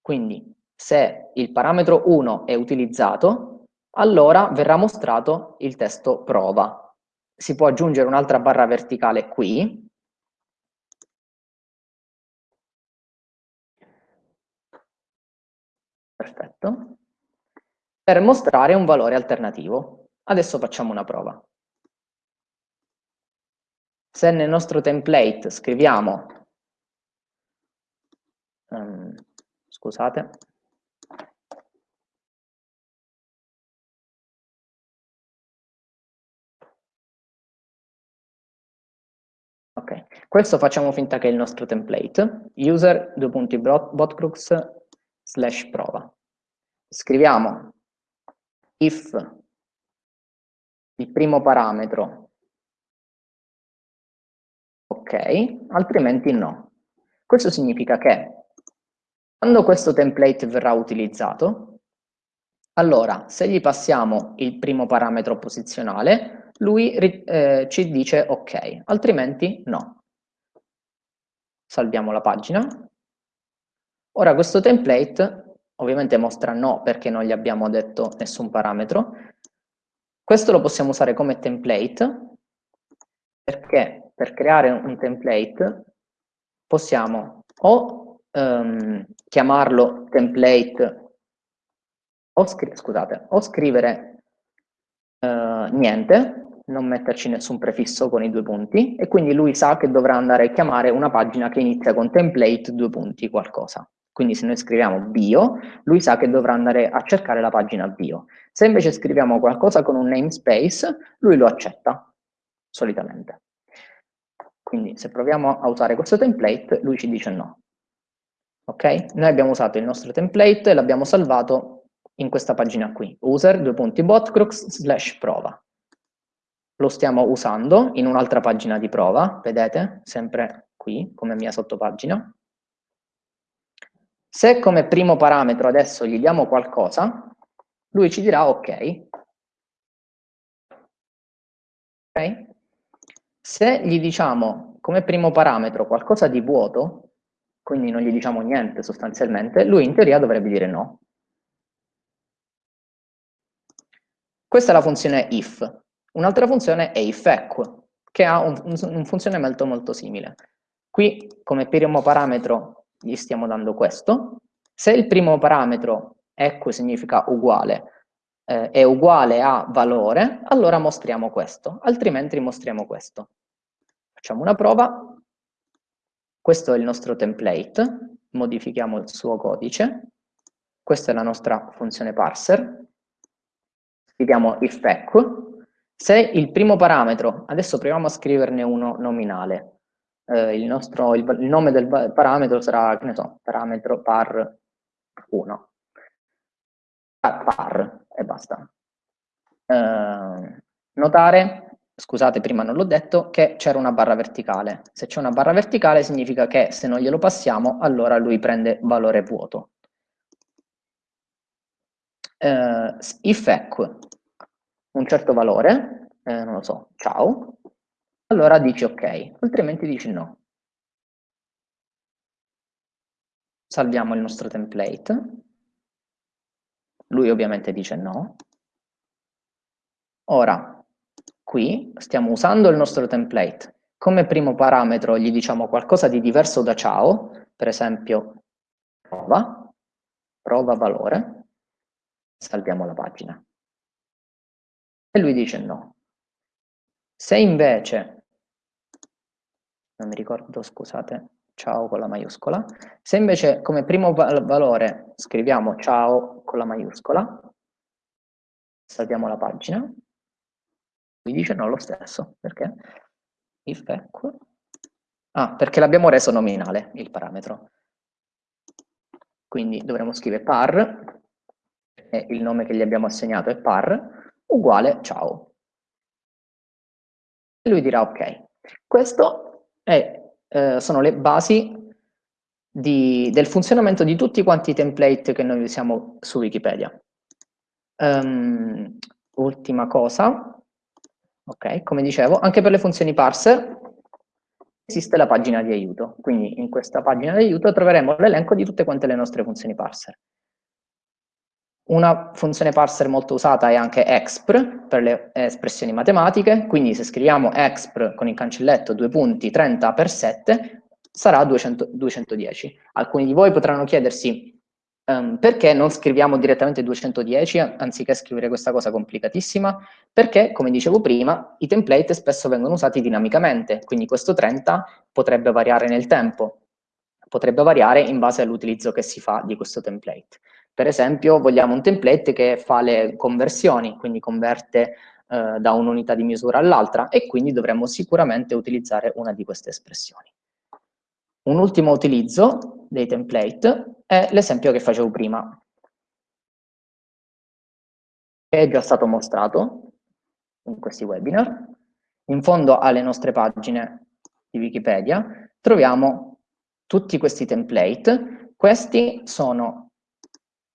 Quindi se il parametro 1 è utilizzato, allora verrà mostrato il testo prova. Si può aggiungere un'altra barra verticale qui, Perfetto. Per mostrare un valore alternativo. Adesso facciamo una prova. Se nel nostro template scriviamo, um, scusate, Ok, questo facciamo finta che è il nostro template, user, due punti, botcrux, slash prova. Scriviamo if il primo parametro ok, altrimenti no. Questo significa che quando questo template verrà utilizzato, allora se gli passiamo il primo parametro posizionale, lui eh, ci dice ok, altrimenti no. Salviamo la pagina. Ora questo template ovviamente mostra no perché non gli abbiamo detto nessun parametro. Questo lo possiamo usare come template perché per creare un template possiamo o um, chiamarlo template o, scri scusate, o scrivere uh, niente, non metterci nessun prefisso con i due punti e quindi lui sa che dovrà andare a chiamare una pagina che inizia con template due punti qualcosa. Quindi se noi scriviamo bio, lui sa che dovrà andare a cercare la pagina bio. Se invece scriviamo qualcosa con un namespace, lui lo accetta, solitamente. Quindi se proviamo a usare questo template, lui ci dice no. Ok? Noi abbiamo usato il nostro template e l'abbiamo salvato in questa pagina qui, user, due punti, botcrux, slash prova. Lo stiamo usando in un'altra pagina di prova, vedete, sempre qui, come mia sottopagina. Se come primo parametro adesso gli diamo qualcosa, lui ci dirà ok. Ok? Se gli diciamo come primo parametro qualcosa di vuoto, quindi non gli diciamo niente sostanzialmente, lui in teoria dovrebbe dire no. Questa è la funzione if. Un'altra funzione è ifEq, che ha un, un, un funzione molto simile. Qui come primo parametro gli stiamo dando questo. Se il primo parametro equo significa uguale, eh, è uguale a valore, allora mostriamo questo, altrimenti mostriamo questo. Facciamo una prova. Questo è il nostro template, modifichiamo il suo codice. Questa è la nostra funzione parser. Scriviamo if equo. Se il primo parametro, adesso proviamo a scriverne uno nominale, eh, il, nostro, il, il, nome del parametro sarà, che ne so, parametro par 1. Par, par e basta. Eh, notare, scusate prima non l'ho detto, che c'era una barra verticale. Se c'è una barra verticale significa che se non glielo passiamo, allora lui prende valore vuoto. Eh, if eq un certo valore, eh, non lo so, ciao, allora dici ok, altrimenti dici no. Salviamo il nostro template. Lui ovviamente dice no. Ora, qui stiamo usando il nostro template. Come primo parametro gli diciamo qualcosa di diverso da ciao, per esempio prova, prova valore, salviamo la pagina. E lui dice no. Se invece, non mi ricordo, scusate, ciao con la maiuscola, se invece come primo valore scriviamo ciao con la maiuscola, salviamo la pagina, mi dice no lo stesso, perché? If equal, ah, perché l'abbiamo reso nominale il parametro. Quindi dovremo scrivere par, e il nome che gli abbiamo assegnato è par, uguale ciao. E lui dirà ok. Questo eh, sono le basi di, del funzionamento di tutti quanti i template che noi usiamo su Wikipedia. Um, ultima cosa, ok, come dicevo, anche per le funzioni parser esiste la pagina di aiuto, quindi in questa pagina di aiuto troveremo l'elenco di tutte quante le nostre funzioni parser. Una funzione parser molto usata è anche expr per le espressioni matematiche, quindi se scriviamo expr con il cancelletto due punti 30 per 7 sarà 200, 210. Alcuni di voi potranno chiedersi um, perché non scriviamo direttamente 210 anziché scrivere questa cosa complicatissima? Perché, come dicevo prima, i template spesso vengono usati dinamicamente, quindi questo 30 potrebbe variare nel tempo, potrebbe variare in base all'utilizzo che si fa di questo template. Per esempio vogliamo un template che fa le conversioni, quindi converte eh, da un'unità di misura all'altra e quindi dovremmo sicuramente utilizzare una di queste espressioni. Un ultimo utilizzo dei template è l'esempio che facevo prima, che è già stato mostrato in questi webinar. In fondo alle nostre pagine di Wikipedia troviamo tutti questi template. Questi sono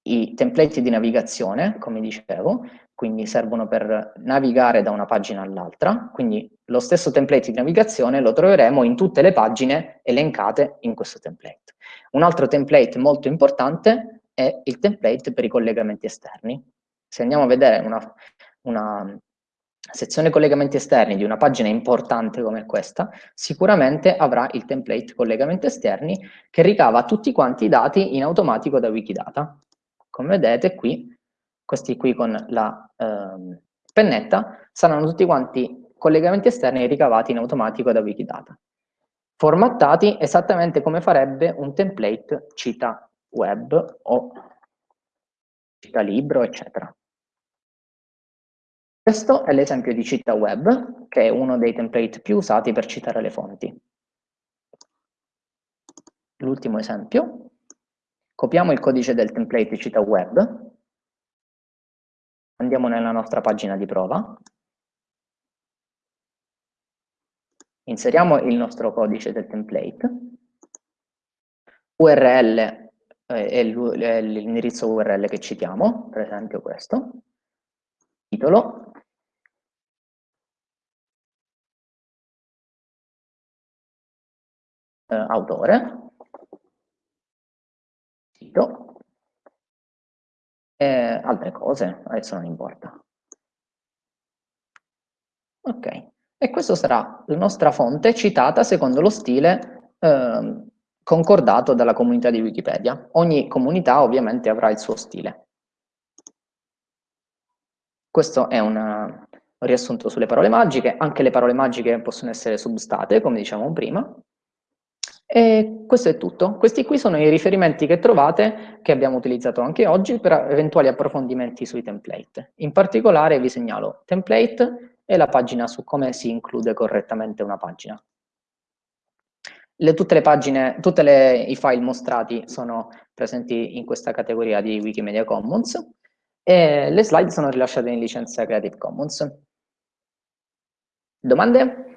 i template di navigazione, come dicevo, quindi servono per navigare da una pagina all'altra, quindi lo stesso template di navigazione lo troveremo in tutte le pagine elencate in questo template. Un altro template molto importante è il template per i collegamenti esterni. Se andiamo a vedere una, una sezione collegamenti esterni di una pagina importante come questa, sicuramente avrà il template collegamenti esterni che ricava tutti quanti i dati in automatico da Wikidata. Come vedete qui, questi qui con la ehm, pennetta, saranno tutti quanti collegamenti esterni ricavati in automatico da Wikidata, formattati esattamente come farebbe un template cita web o cita libro, eccetera. Questo è l'esempio di cita web, che è uno dei template più usati per citare le fonti. L'ultimo esempio Copiamo il codice del template cita web, andiamo nella nostra pagina di prova, inseriamo il nostro codice del template, URL eh, è l'indirizzo URL che citiamo, per esempio questo, titolo, eh, autore, sito e altre cose, adesso non importa. Ok, e questa sarà la nostra fonte citata secondo lo stile eh, concordato dalla comunità di Wikipedia. Ogni comunità ovviamente avrà il suo stile. Questo è un riassunto sulle parole magiche, anche le parole magiche possono essere substate, come dicevamo prima, e questo è tutto. Questi qui sono i riferimenti che trovate, che abbiamo utilizzato anche oggi, per eventuali approfondimenti sui template. In particolare vi segnalo template e la pagina su come si include correttamente una pagina. Le, tutte le pagine, tutti i file mostrati sono presenti in questa categoria di Wikimedia Commons e le slide sono rilasciate in licenza Creative Commons. Domande?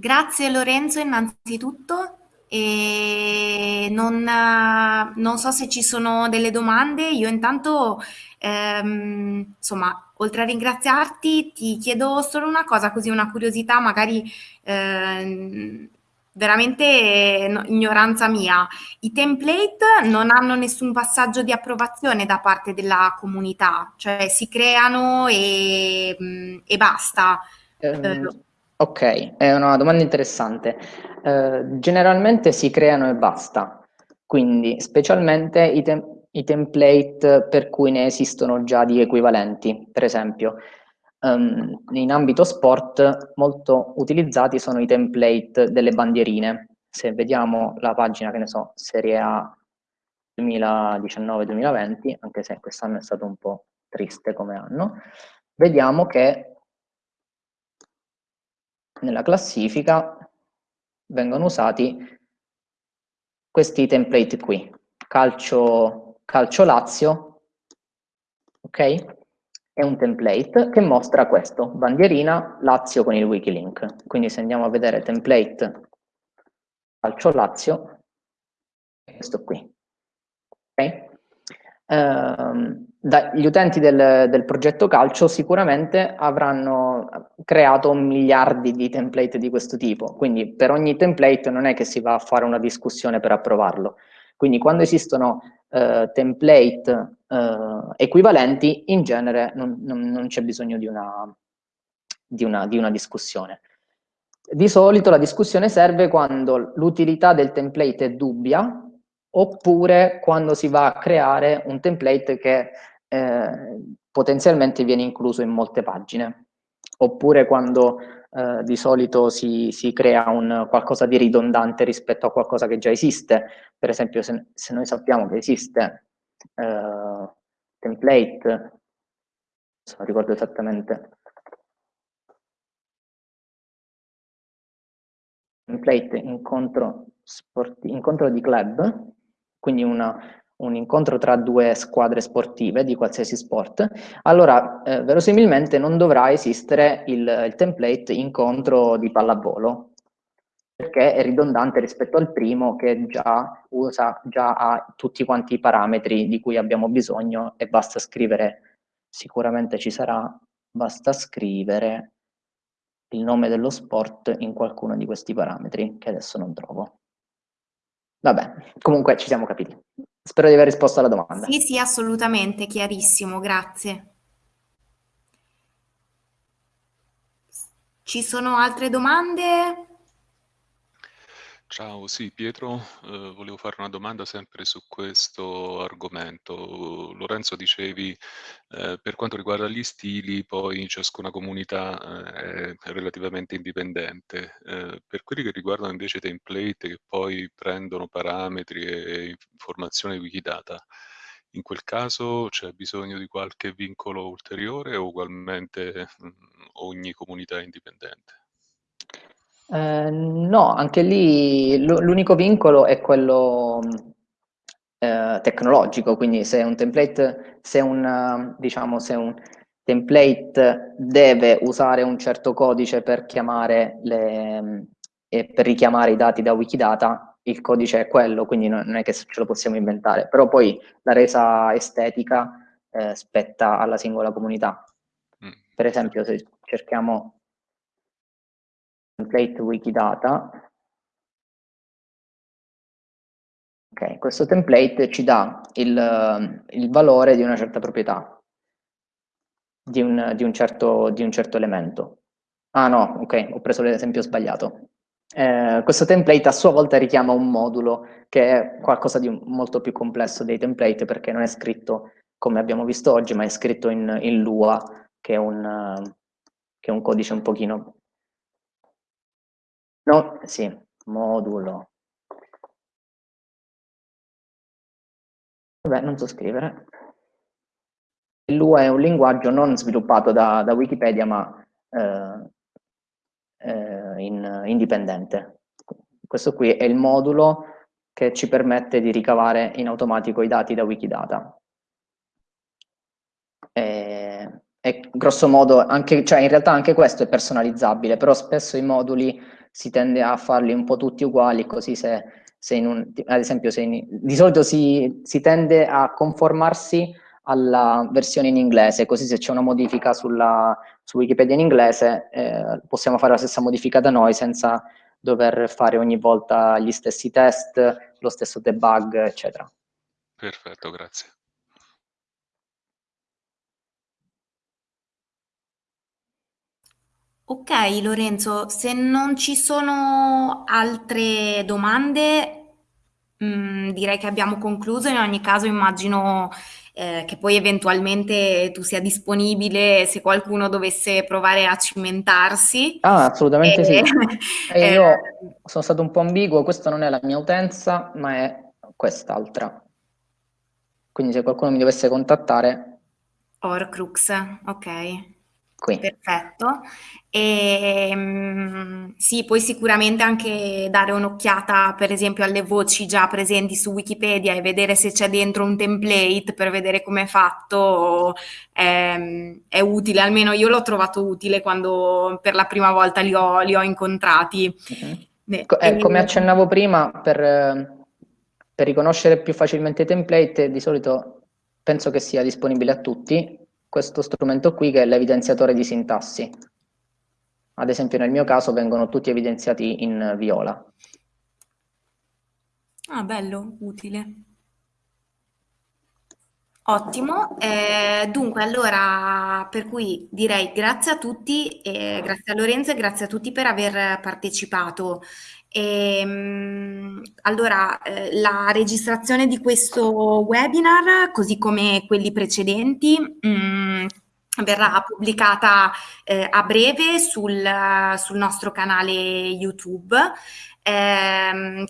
Grazie Lorenzo innanzitutto. E non, non, so se ci sono delle domande, io intanto, ehm, insomma, oltre a ringraziarti, ti chiedo solo una cosa, così una curiosità, magari ehm, veramente no, ignoranza mia. I template non hanno nessun passaggio di approvazione da parte della comunità, cioè si creano e, e basta. Um, Ok, è una domanda interessante. Eh, generalmente si creano e basta, quindi specialmente i, te i, template per cui ne esistono già di equivalenti. Per esempio, um, in ambito sport molto utilizzati sono i template delle bandierine. Se vediamo la pagina, che ne so, Serie A 2019-2020, anche se quest'anno è stato un po' triste come anno, vediamo che nella classifica vengono usati questi template qui, calcio, calcio Lazio, ok? È un template che mostra questo, bandierina Lazio con il Wikilink. Quindi se andiamo a vedere template calcio Lazio, è questo qui. Okay? Uh, gli utenti del, del, progetto calcio sicuramente avranno creato miliardi di template di questo tipo, quindi per ogni template non è che si va a fare una discussione per approvarlo. Quindi quando esistono uh, template uh, equivalenti, in genere non, non, non c'è bisogno di una, di, una, di una discussione. Di solito la discussione serve quando l'utilità del template è dubbia, oppure quando si va a creare un template che eh, potenzialmente viene incluso in molte pagine, oppure quando eh, di solito si, si crea un, qualcosa di ridondante rispetto a qualcosa che già esiste. Per esempio, se, se noi sappiamo che esiste eh, template, non ricordo esattamente, template incontro, sporti, incontro di club, quindi una, un incontro tra due squadre sportive di qualsiasi sport, allora eh, verosimilmente non dovrà esistere il, il, template incontro di pallavolo, perché è ridondante rispetto al primo che già, usa, già ha tutti quanti i parametri di cui abbiamo bisogno e basta scrivere, sicuramente ci sarà, basta scrivere il nome dello sport in qualcuno di questi parametri, che adesso non trovo. Vabbè, comunque ci siamo capiti. Spero di aver risposto alla domanda. Sì, sì, assolutamente, chiarissimo, grazie. Ci sono altre domande? Ciao, sì, Pietro, eh, volevo fare una domanda sempre su questo argomento. Lorenzo, dicevi, eh, per quanto riguarda gli stili, poi ciascuna comunità eh, è relativamente indipendente. Eh, per quelli che riguardano invece template che poi prendono parametri e informazioni Wikidata, in quel caso c'è bisogno di qualche vincolo ulteriore o ugualmente mh, ogni comunità è indipendente? Eh, no, anche lì l'unico vincolo è quello eh, tecnologico, quindi se un template, se un, diciamo, se un template deve usare un certo codice per chiamare le, e per richiamare i dati da Wikidata, il codice è quello, quindi non è che ce lo possiamo inventare, però poi la resa estetica eh, spetta alla singola comunità. Mm. Per esempio, se cerchiamo template Wikidata. Ok, questo template ci dà il, il valore di una certa proprietà, di un, di, un certo, di un, certo, elemento. Ah no, ok, ho preso l'esempio sbagliato. Eh, questo template a sua volta richiama un modulo che è qualcosa di molto più complesso dei template perché non è scritto come abbiamo visto oggi, ma è scritto in, in Lua, che è, un, che è un codice un pochino No, sì, modulo. Vabbè, non so scrivere. Lua è un linguaggio non sviluppato da, da Wikipedia, ma eh, eh, in, indipendente. Questo qui è il modulo che ci permette di ricavare in automatico i dati da Wikidata. E, e grosso modo, anche, cioè in realtà anche questo è personalizzabile, però spesso i moduli si tende a farli un po' tutti uguali, così se, se un, ad esempio se in, di solito si, si tende a conformarsi alla versione in inglese, così se c'è una modifica sulla, su Wikipedia in inglese eh, possiamo fare la stessa modifica da noi senza dover fare ogni volta gli stessi test, lo stesso debug, eccetera. Perfetto, grazie. Ok Lorenzo, se non ci sono altre domande, mh, mm, direi che abbiamo concluso. In ogni caso immagino eh, che poi eventualmente tu sia disponibile se qualcuno dovesse provare a cimentarsi. Ah, assolutamente e, sì. eh, io sono stato un po' ambiguo, questa non è la mia utenza, ma è quest'altra. Quindi se qualcuno mi dovesse contattare... Orcrux, ok. Qui. Perfetto. E, um, sì, puoi sicuramente anche dare un'occhiata, per esempio, alle voci già presenti su Wikipedia e vedere se c'è dentro un template per vedere come è fatto. È, è, utile, almeno io l'ho trovato utile quando per la prima volta li ho, li ho incontrati. Uh-huh. Eh, come accennavo prima, per, per riconoscere più facilmente i template, di solito penso che sia disponibile a tutti questo strumento qui che è l'evidenziatore di sintassi. Ad esempio nel mio caso vengono tutti evidenziati in viola. Ah, bello, utile. Ottimo, eh, dunque allora per cui direi grazie a tutti, eh, grazie a Lorenzo e grazie a tutti per aver partecipato. E, ehm, allora, eh, la registrazione di questo webinar, così come quelli precedenti, mh, mm, verrà pubblicata eh, a breve sul, sul, nostro canale YouTube, ehm,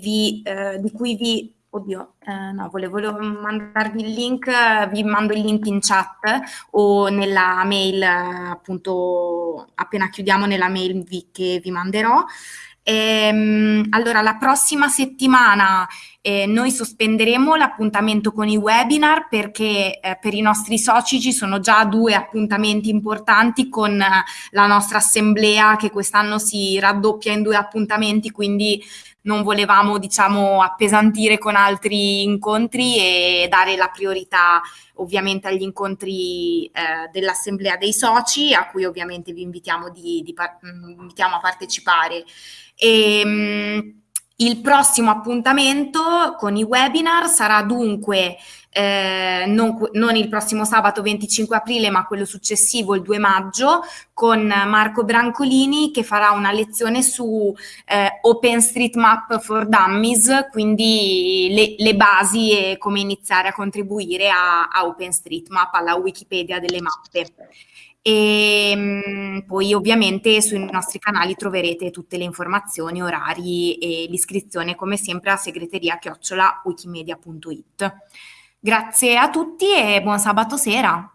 vi, eh, di cui vi Oddio, eh, no, volevo, mandarvi il link, vi mando il link in chat o nella mail, appunto, appena chiudiamo nella mail che vi manderò. Ehm, allora, la prossima settimana eh, noi sospenderemo l'appuntamento con i webinar perché eh, per i nostri soci ci sono già due appuntamenti importanti con eh, la nostra assemblea che quest'anno si raddoppia in due appuntamenti, quindi non volevamo diciamo appesantire con altri incontri e dare la priorità ovviamente agli incontri eh, dell'assemblea dei soci a cui ovviamente vi invitiamo, di, di, invitiamo a partecipare. E, ehm, il prossimo appuntamento con i webinar sarà dunque eh, non, non, il prossimo sabato 25 aprile, ma quello successivo, il 2 maggio, con Marco Brancolini che farà una lezione su eh, OpenStreetMap for Dummies, quindi le, le, basi e come iniziare a contribuire a, a OpenStreetMap, alla Wikipedia delle mappe. E mh, poi ovviamente sui nostri canali troverete tutte le informazioni, orari e l'iscrizione come sempre a segreteria chiocciola wikimedia.it. Grazie a tutti e buon sabato sera.